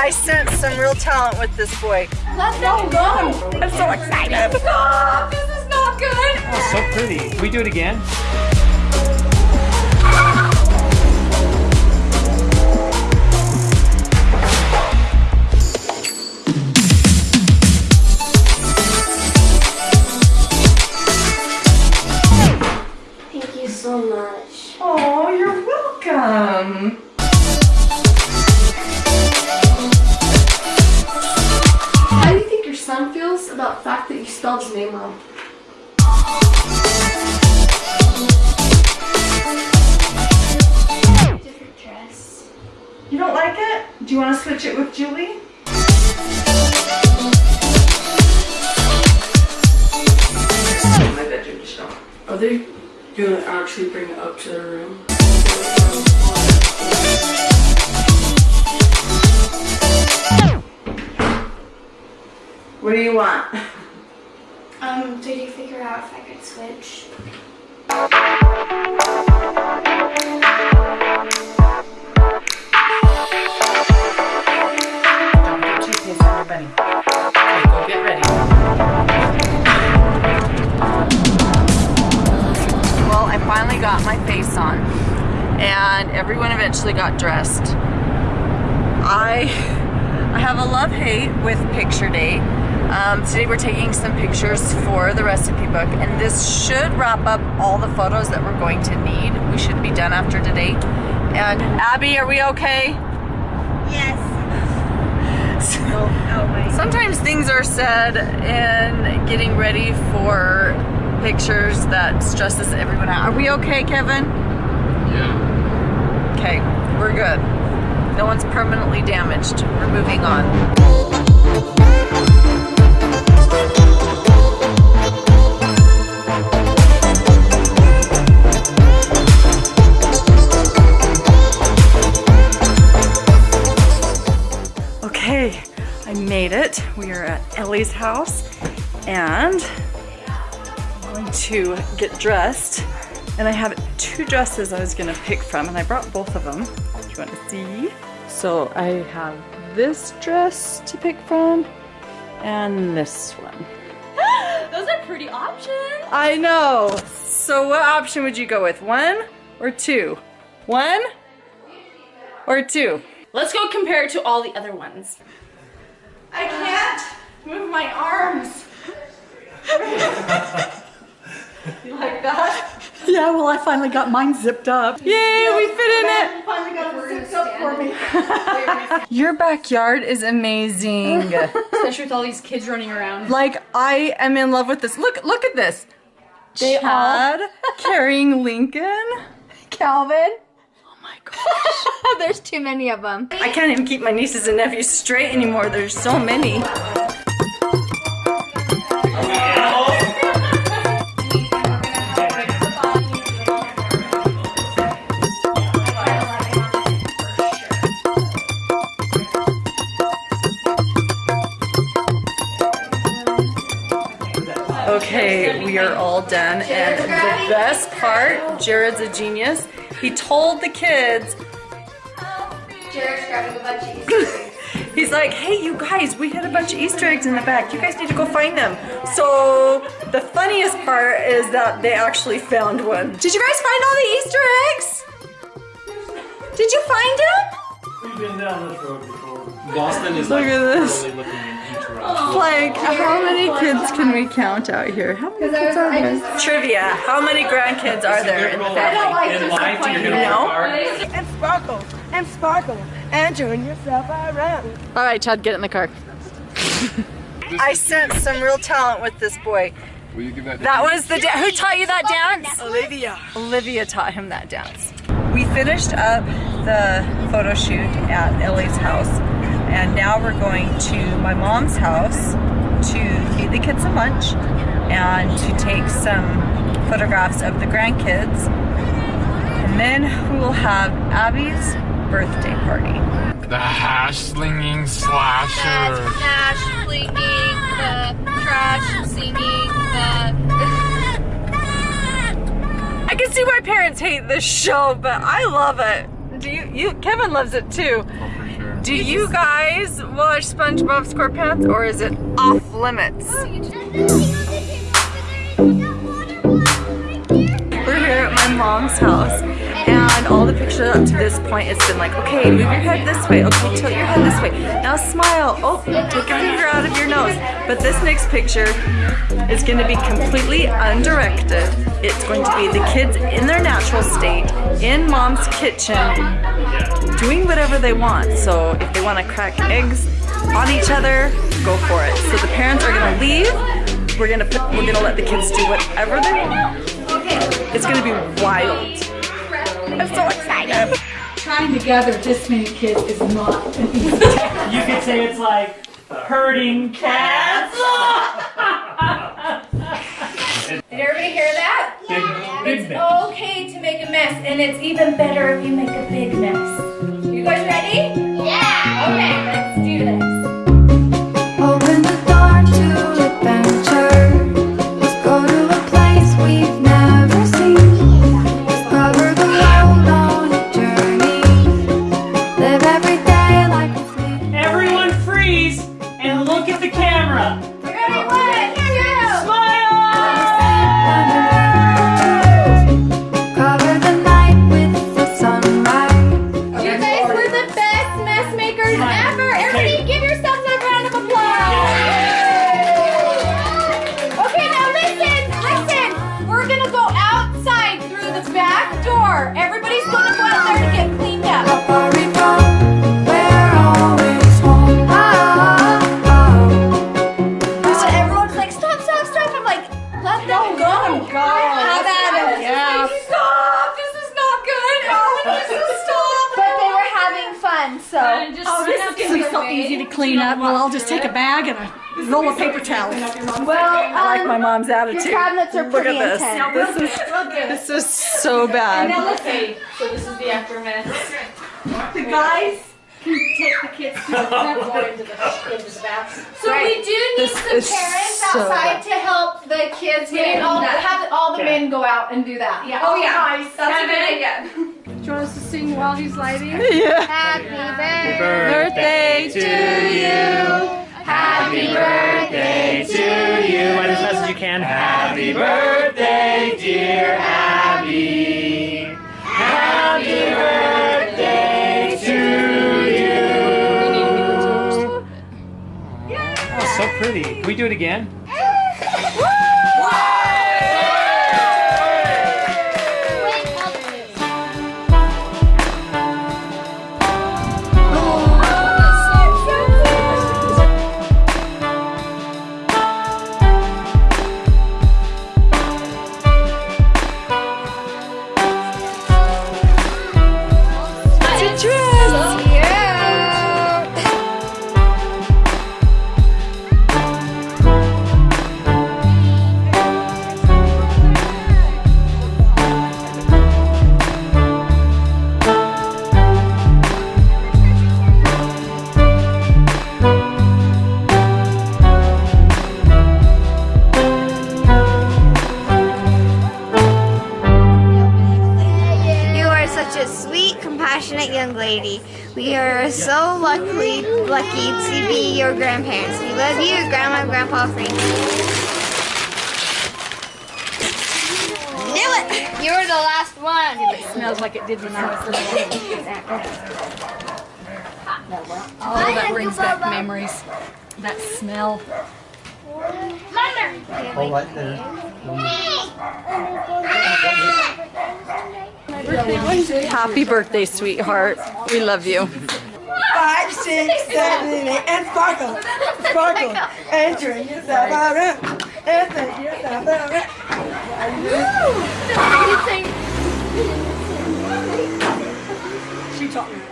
I sense some real talent with this boy. Let them go. I'm so excited. Stop. This is not good. Oh, so pretty. Can we do it again? About the you spelled his name wrong? Different dress. You don't like it? Do you want to switch it with Julie? My bedroom just don't. Are they gonna actually bring it up to their room? What do you want? Um, did you figure out if I could switch? Don't your bunny. Okay, go get ready. Well, I finally got my face on, and everyone eventually got dressed. I I have a love hate with picture day. Um, today we're taking some pictures for the recipe book, and this should wrap up all the photos that we're going to need. We should be done after today. And Abby, are we okay? Yes. Sometimes things are said in getting ready for pictures that stresses everyone out. Are we okay, Kevin? Yeah. Okay, we're good. No one's permanently damaged. We're moving on. Ellie's house and I'm going to get dressed. And I have two dresses I was gonna pick from and I brought both of them. Do you wanna see? So I have this dress to pick from and this one. Those are pretty options. I know. So what option would you go with? One or two? One or two? Let's go compare it to all the other ones. I can't move my arms. you like that? Yeah, well, I finally got mine zipped up. Yay, we fit in it. Finally got it zipped up for me. Your backyard is amazing. Especially with all these kids running around. like I am in love with this. Look, look at this. They Chad carrying Lincoln. Calvin. Oh my gosh. There's too many of them. I can't even keep my nieces and nephews straight anymore. There's so many. Okay, we are all done. And the best part, Jared's a genius. He told the kids Jared's grabbing a bunch of Easter eggs. He's like, hey, you guys, we had a bunch of Easter eggs in the back. You guys need to go find them. So the funniest part is that they actually found one. Did you guys find all the Easter eggs? Did you find them? We've been down this road before. Boston is Look like at this. totally Like, how many kids can we count out here? How many kids are there? Trivia. How many grandkids are there in the family? In life, you're No. and sparkle and sparkle and turn yourself around. All right, Chad, get in the car. I sense some real talent with this boy. Will you give that? That was the da- who taught you that dance? Olivia. Olivia taught him that dance. We finished up the photo shoot at Ellie's house, and now we're going to my mom's house to feed the kids some lunch and to take some photographs of the grandkids. And then we will have Abby's birthday party. The hash slinging slasher. Trash flinging, the trash singing, the. I can see why parents hate this show, but I love it. Do you? You? Kevin loves it too. Oh, Oh. Do you guys watch SpongeBob SquarePants or is it off limits? We're here at my mom's house and all the pictures up to this point it's been like, okay, move your head this way, okay, tilt your head this way, now smile, oh, take a finger out of your nose. But this next picture is gonna be completely undirected. It's going to be the kids in their natural state, in mom's kitchen, doing whatever they want. So if they wanna crack eggs on each other, go for it. So the parents are gonna leave, we're gonna put, we're gonna let the kids do whatever they want. Trying to gather this many kids is not an easy task. You could say it's like herding cats. Did everybody hear that? Big, big mess. Okay to make a mess, and it's even better if you make a big mess. You guys ready? Yeah! Okay, let's do this. Go. Have at it. Yeah. Stop. This is not good. Oh, this is stop. But they were having fun, so. Oh, this is gonna be so easy to clean up. Well, I'll just take a bag and a roll of paper towels. Well, um, I like my mom's attitude. Your cabinets are Look pretty at this. intense. This is, this is so bad. Okay, so this is the aftermath. The guys can take the kids to the front door into the, into the bathroom. So we do need This some parents so outside to help the kids get all have all the men go out and do that. Yeah. Oh, oh yeah. That's a good idea. Do you want us to sing while he's lighting? Yeah. Happy Birthday to you. Happy birthday to you. By this message you can. Happy birthday, dear Abby. Happy birthday Can we do it again? Lady. We are so lucky, lucky to be your grandparents. We love you, Grandma and Grandpa Frankie. Knew it! You were the last one. smells like it did when I was little. Oh, that brings back memories. That smell. Happy birthday, sweetheart. We love you. Five, six, seven, eight, and sparkle, sparkle, and turn yourself around, and turn yourself around. She taught me.